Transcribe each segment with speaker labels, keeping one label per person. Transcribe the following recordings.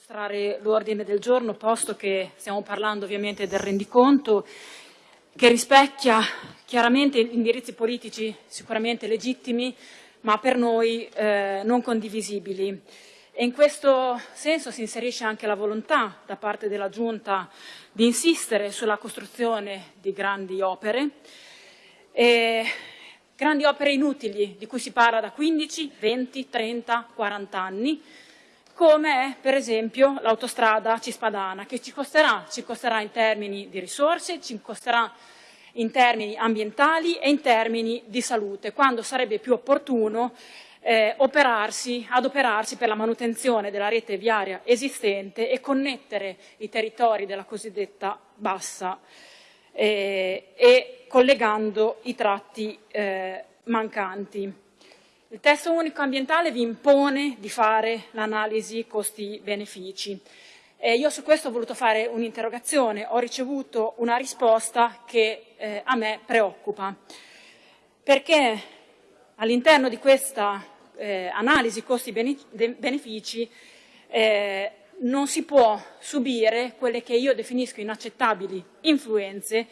Speaker 1: illustrare l'ordine del giorno, posto che stiamo parlando ovviamente del rendiconto, che rispecchia chiaramente indirizzi politici sicuramente legittimi, ma per noi eh, non condivisibili. E in questo senso si inserisce anche la volontà da parte della Giunta di insistere sulla costruzione di grandi opere, e grandi opere inutili di cui si parla da 15, 20, 30, 40 anni, come per esempio l'autostrada Cispadana, che ci costerà, ci costerà in termini di risorse, ci costerà in termini ambientali e in termini di salute, quando sarebbe più opportuno eh, operarsi, adoperarsi per la manutenzione della rete viaria esistente e connettere i territori della cosiddetta bassa eh, e collegando i tratti eh, mancanti. Il testo unico ambientale vi impone di fare l'analisi costi-benefici. Eh, io su questo ho voluto fare un'interrogazione, ho ricevuto una risposta che eh, a me preoccupa, perché all'interno di questa eh, analisi costi-benefici eh, non si può subire quelle che io definisco inaccettabili influenze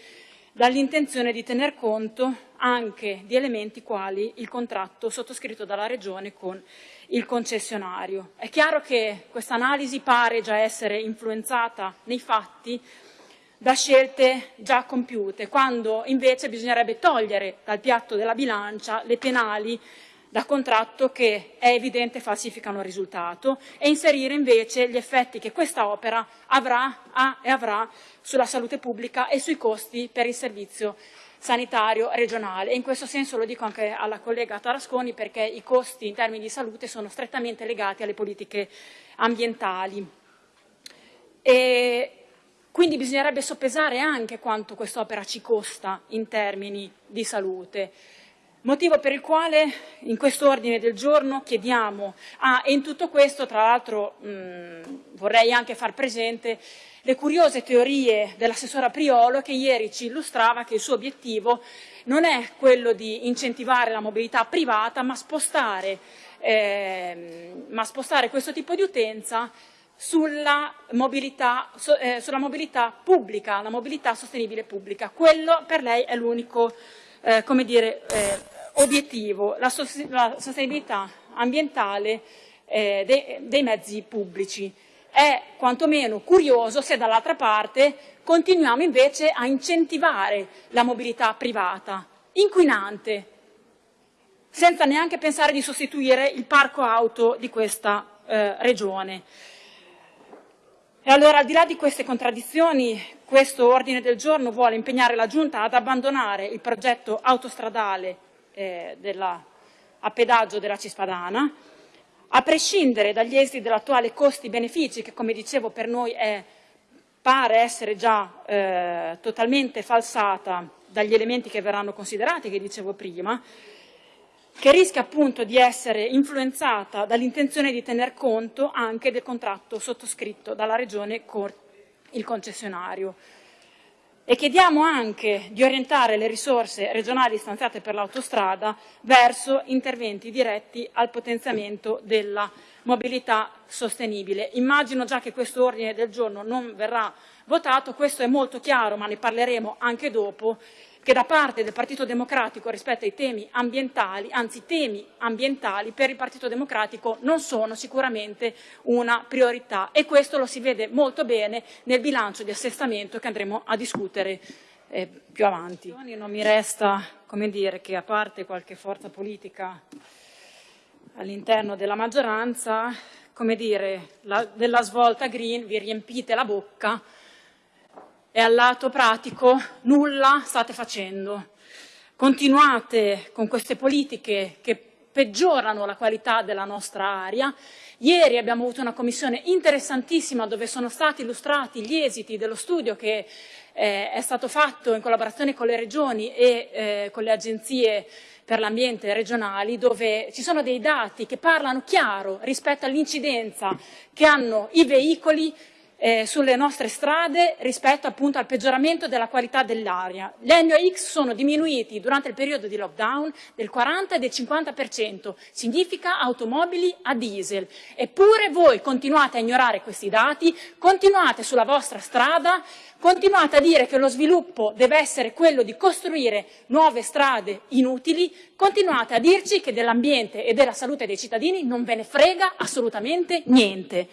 Speaker 1: dall'intenzione di tener conto anche di elementi quali il contratto sottoscritto dalla Regione con il concessionario. È chiaro che questa analisi pare già essere influenzata nei fatti da scelte già compiute, quando invece bisognerebbe togliere dal piatto della bilancia le penali da contratto che è evidente falsificano il risultato e inserire invece gli effetti che questa opera avrà ha e avrà sulla salute pubblica e sui costi per il servizio sanitario regionale. E in questo senso lo dico anche alla collega Tarasconi perché i costi in termini di salute sono strettamente legati alle politiche ambientali. E quindi bisognerebbe soppesare anche quanto quest'opera ci costa in termini di salute. Motivo per il quale in questo ordine del giorno chiediamo, ah, e in tutto questo tra l'altro vorrei anche far presente le curiose teorie dell'assessora Priolo che ieri ci illustrava che il suo obiettivo non è quello di incentivare la mobilità privata ma spostare, eh, ma spostare questo tipo di utenza sulla mobilità, eh, sulla mobilità, pubblica, la mobilità sostenibile pubblica. Quello per lei è l'unico eh, come dire, eh, obiettivo, la, sostenibilità ambientale eh, dei, dei mezzi pubblici. È quantomeno curioso se dall'altra parte continuiamo invece a incentivare la mobilità privata, inquinante, senza neanche pensare di sostituire il parco auto di questa eh, regione. E allora, al di là di queste contraddizioni, questo ordine del giorno vuole impegnare la Giunta ad abbandonare il progetto autostradale eh, della, a pedaggio della Cispadana, a prescindere dagli esiti dell'attuale costi-benefici, che come dicevo per noi è, pare essere già eh, totalmente falsata dagli elementi che verranno considerati, che dicevo prima, che rischia appunto di essere influenzata dall'intenzione di tener conto anche del contratto sottoscritto dalla Regione con il concessionario. E chiediamo anche di orientare le risorse regionali stanziate per l'autostrada verso interventi diretti al potenziamento della mobilità sostenibile. Immagino già che questo ordine del giorno non verrà votato, questo è molto chiaro, ma ne parleremo anche dopo, che da parte del Partito Democratico rispetto ai temi ambientali, anzi temi ambientali per il Partito Democratico non sono sicuramente una priorità e questo lo si vede molto bene nel bilancio di assestamento che andremo a discutere eh, più avanti. Non mi resta come dire, che a parte qualche forza politica all'interno della maggioranza, come dire, la, della svolta green vi riempite la bocca e al lato pratico nulla state facendo. Continuate con queste politiche che peggiorano la qualità della nostra aria. Ieri abbiamo avuto una commissione interessantissima dove sono stati illustrati gli esiti dello studio che eh, è stato fatto in collaborazione con le regioni e eh, con le agenzie per l'ambiente regionali, dove ci sono dei dati che parlano chiaro rispetto all'incidenza che hanno i veicoli eh, sulle nostre strade rispetto appunto al peggioramento della qualità dell'aria. Gli NOx sono diminuiti durante il periodo di lockdown del 40 e del 50%, significa automobili a diesel. Eppure voi continuate a ignorare questi dati, continuate sulla vostra strada, continuate a dire che lo sviluppo deve essere quello di costruire nuove strade inutili, continuate a dirci che dell'ambiente e della salute dei cittadini non ve ne frega assolutamente niente.